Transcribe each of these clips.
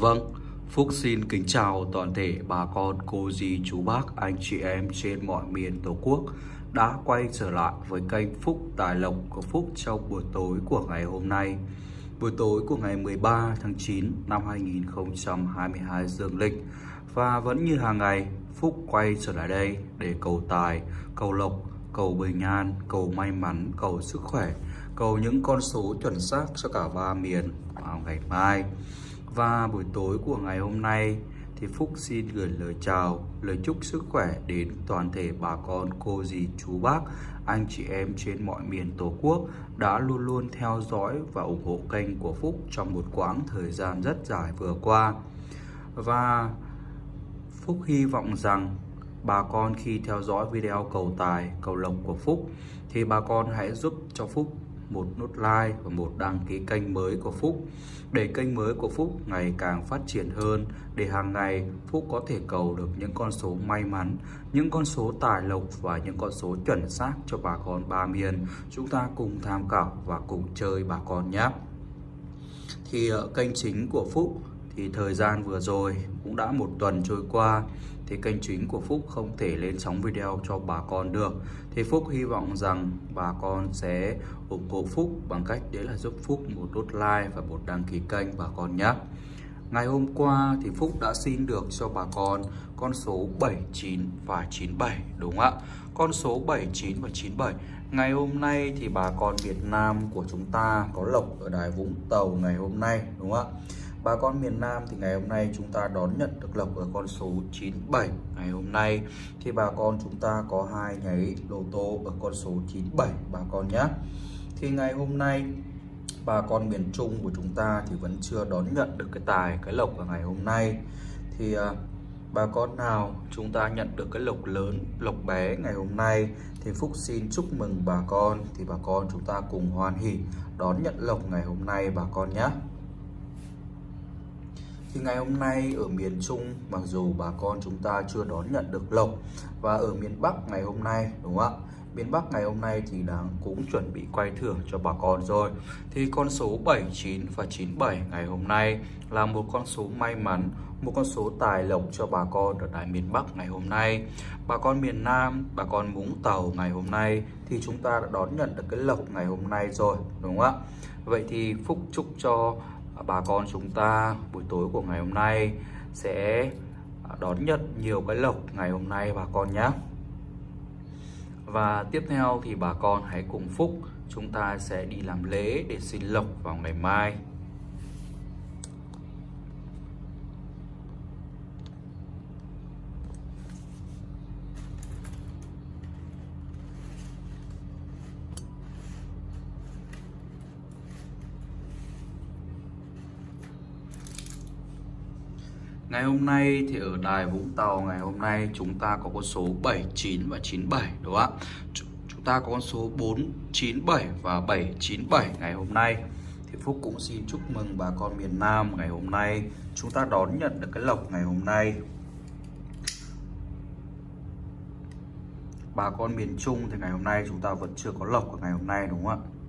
Vâng, Phúc xin kính chào toàn thể bà con, cô dì, chú bác, anh chị em trên mọi miền Tổ quốc đã quay trở lại với kênh Phúc Tài Lộc của Phúc trong buổi tối của ngày hôm nay. Buổi tối của ngày 13 tháng 9 năm 2022 dương lịch và vẫn như hàng ngày Phúc quay trở lại đây để cầu tài, cầu lộc, cầu bình an, cầu may mắn, cầu sức khỏe, cầu những con số chuẩn xác cho cả ba miền vào ngày mai. Và buổi tối của ngày hôm nay thì Phúc xin gửi lời chào, lời chúc sức khỏe đến toàn thể bà con, cô dì, chú bác, anh chị em trên mọi miền Tổ quốc đã luôn luôn theo dõi và ủng hộ kênh của Phúc trong một quãng thời gian rất dài vừa qua. Và Phúc hy vọng rằng bà con khi theo dõi video cầu tài, cầu lộc của Phúc thì bà con hãy giúp cho Phúc một nút like và một đăng ký kênh mới của Phúc để kênh mới của Phúc ngày càng phát triển hơn để hàng ngày Phúc có thể cầu được những con số may mắn, những con số tài lộc và những con số chuẩn xác cho bà con ba miền. Chúng ta cùng tham khảo và cùng chơi bà con nhé. Thì ờ, kênh chính của Phúc thì thời gian vừa rồi cũng đã một tuần trôi qua, thì kênh chính của Phúc không thể lên sóng video cho bà con được thì Phúc hy vọng rằng bà con sẽ ủng hộ Phúc bằng cách đấy là giúp Phúc một nút like và một đăng ký kênh bà con nhé Ngày hôm qua thì Phúc đã xin được cho bà con con số 79 và 97 đúng không ạ? Con số 79 và 97 Ngày hôm nay thì bà con Việt Nam của chúng ta có lộc ở đài Vũng Tàu ngày hôm nay, đúng không ạ? Bà con miền Nam thì ngày hôm nay chúng ta đón nhận được lộc ở con số 97 Ngày hôm nay thì bà con chúng ta có hai nháy lô tô ở con số 97 bà con nhé. Thì ngày hôm nay, bà con miền Trung của chúng ta thì vẫn chưa đón nhận được cái tài, cái lộc ở ngày hôm nay. Thì à, bà con nào chúng ta nhận được cái lộc lớn, lộc bé ngày hôm nay thì Phúc xin chúc mừng bà con. Thì bà con chúng ta cùng hoan hỉ đón nhận lộc ngày hôm nay, bà con nhé thì ngày hôm nay ở miền Trung, mặc dù bà con chúng ta chưa đón nhận được lộc, và ở miền Bắc ngày hôm nay, đúng không ạ? Miền Bắc ngày hôm nay thì đang cũng chuẩn bị quay thưởng cho bà con rồi. Thì con số 79 và 97 ngày hôm nay là một con số may mắn, một con số tài lộc cho bà con ở tại miền Bắc ngày hôm nay. Bà con miền Nam, bà con Vũng Tàu ngày hôm nay thì chúng ta đã đón nhận được cái lộc ngày hôm nay rồi, đúng không ạ? Vậy thì Phúc chúc cho bà con chúng ta buổi tối của ngày hôm nay sẽ à, đón nhận nhiều cái lộc ngày hôm nay bà con nhé và tiếp theo thì bà con hãy cùng Phúc, chúng ta sẽ đi làm lễ để xin lộc vào ngày mai. Ngày hôm nay thì ở đài Vũng Tàu, ngày hôm nay chúng ta có con số 79 và 97 đúng không ạ? Chúng ta có con số 497 và 797 ngày hôm nay. Thì Phúc cũng xin chúc mừng bà con miền Nam ngày hôm nay chúng ta đón nhận được cái lộc ngày hôm nay. Bà con miền Trung thì ngày hôm nay chúng ta vẫn chưa có lộc của ngày hôm nay, đúng không ạ?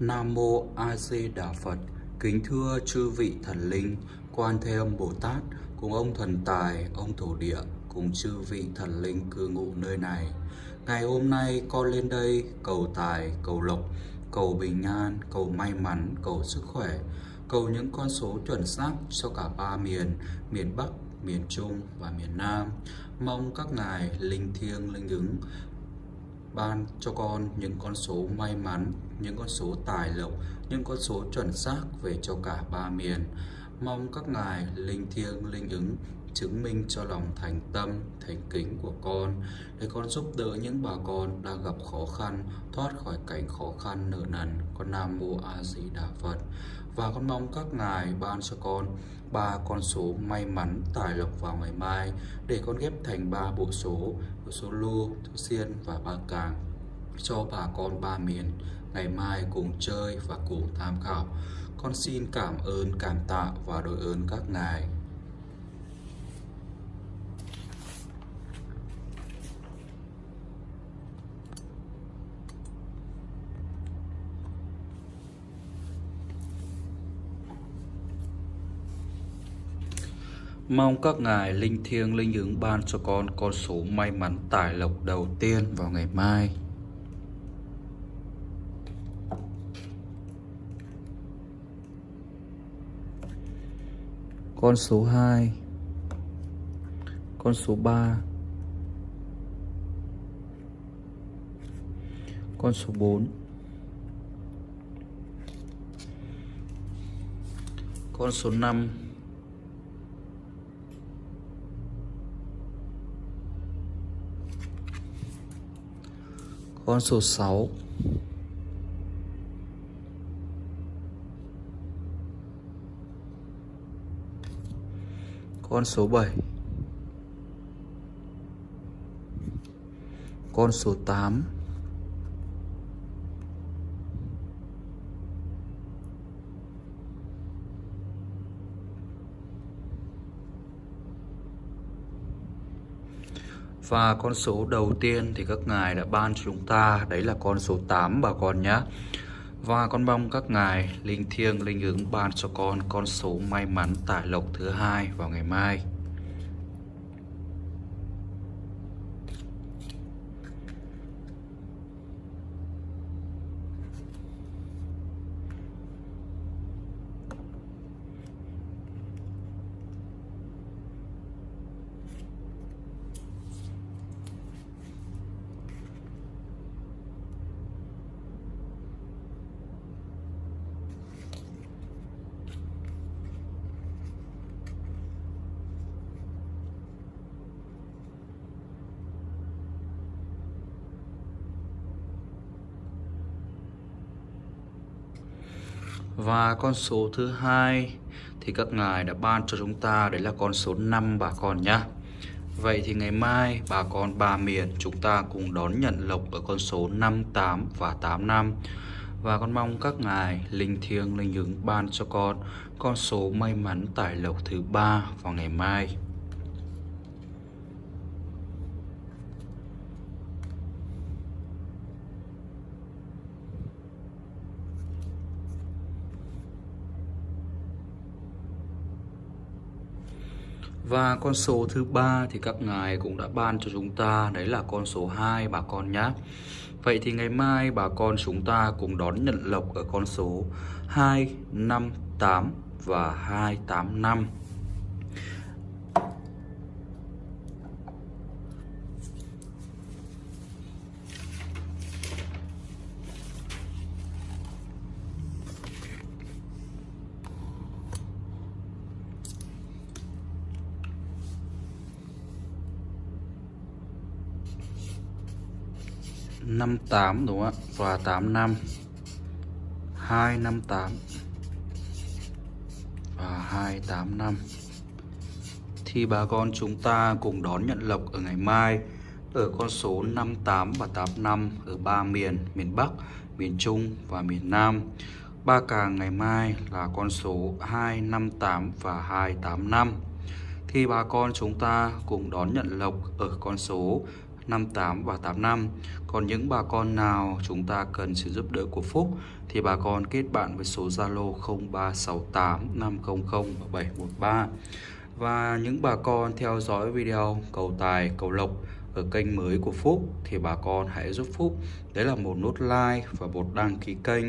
Nam Mô A Di Đà Phật. Kính thưa chư vị thần linh Quan Thế Âm Bồ Tát Cùng ông thần tài, ông thổ địa Cùng chư vị thần linh cư ngụ nơi này. Ngày hôm nay con lên đây cầu tài, cầu lộc, cầu bình an, cầu may mắn, cầu sức khỏe, cầu những con số chuẩn xác cho cả ba miền, miền Bắc, miền Trung và miền Nam. Mong các ngài linh thiêng linh ứng ban cho con những con số may mắn, những con số tài lộc, những con số chuẩn xác về cho cả ba miền. Mong các ngài linh thiêng linh ứng chứng minh cho lòng thành tâm, thành kính của con để con giúp đỡ những bà con đang gặp khó khăn, thoát khỏi cảnh khó khăn nợ nần. Con Nam Mô A Di Đà Phật. Và con mong các ngài ban cho con ba con số may mắn tài lộc vào ngày mai để con ghép thành ba bộ số, bộ số lô, số xiên và ba càng cho bà con ba miền ngày mai cùng chơi và cùng tham khảo. Con xin cảm ơn, cảm tạ và đội ơn các ngài. Mong các ngài linh thiêng linh ứng ban cho con con số may mắn tài lộc đầu tiên vào ngày mai. Con số 2 Con số 3 Con số 4 Con số 5 Con số 6 Con số 7 Con số 8 Và con số đầu tiên thì các ngài đã ban cho chúng ta, Đấy là con số 8 bà con nhé và con mong các ngài linh thiêng linh ứng ban cho con con số may mắn tài lộc thứ hai vào ngày mai. Và con số thứ hai thì các ngài đã ban cho chúng ta, đấy là con số 5 bà con nhá. Vậy thì ngày mai bà con ba miền chúng ta cùng đón nhận lộc ở con số 58 và 85. Và con mong các ngài linh thiêng, linh ứng ban cho con con số may mắn tài lộc thứ ba vào ngày mai. Và con số thứ ba thì các ngài cũng đã ban cho chúng ta, Đấy là con số 2 bà con nhé Vậy thì ngày mai bà con chúng ta cùng đón nhận lộc ở con số 258 và 285 58 đúng không ạ? Và 85 258 và 285 thì bà con chúng ta cùng đón nhận lộc ở ngày mai ở con số 58 và 85 ở ba miền miền Bắc, miền Trung và miền Nam. Ba càng ngày mai là con số 258 và 285. Thì bà con chúng ta cùng đón nhận lộc ở con số 58 và 85 Còn những bà con nào chúng ta cần sự giúp đỡ của Phúc Thì bà con kết bạn với số Zalo 0368 500 713 Và những bà con theo dõi video cầu tài, cầu lộc ở kênh mới của Phúc thì bà con hãy giúp Phúc đấy là một nút like và một đăng ký kênh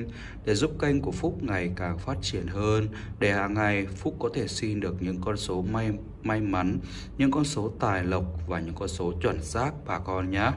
để giúp kênh của Phúc ngày càng phát triển hơn để hàng ngày Phúc có thể xin được những con số may may mắn, những con số tài lộc và những con số chuẩn xác bà con nhé.